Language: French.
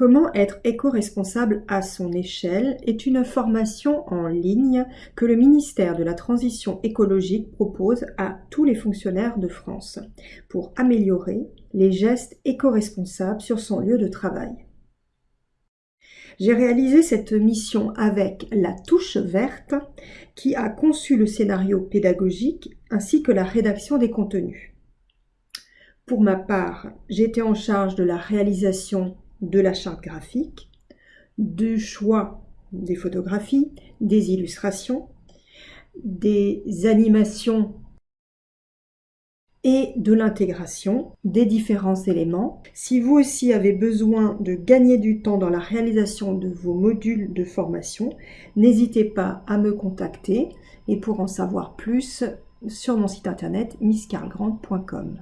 Comment être éco-responsable à son échelle est une formation en ligne que le ministère de la Transition écologique propose à tous les fonctionnaires de France pour améliorer les gestes éco-responsables sur son lieu de travail. J'ai réalisé cette mission avec la touche verte qui a conçu le scénario pédagogique ainsi que la rédaction des contenus. Pour ma part, j'étais en charge de la réalisation de la charte graphique, du choix des photographies, des illustrations, des animations et de l'intégration des différents éléments. Si vous aussi avez besoin de gagner du temps dans la réalisation de vos modules de formation, n'hésitez pas à me contacter et pour en savoir plus sur mon site internet misscargrand.com.